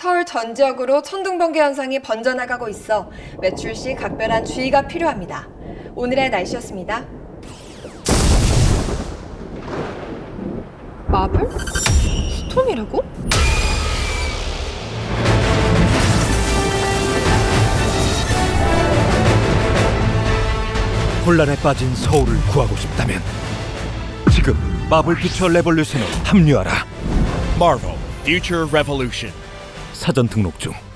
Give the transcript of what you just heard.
서울 전 지역으로 천둥 번개 현상이 번져나가고 있어 외출 시 각별한 주의가 필요합니다. 오늘의 날씨였습니다. 마블? 스톰이라고? 혼란에 빠진 서울을 구하고 싶다면 지금 마블 퓨처 레볼루션에 합류하라. Marvel Future Revolution. 사전 등록 중.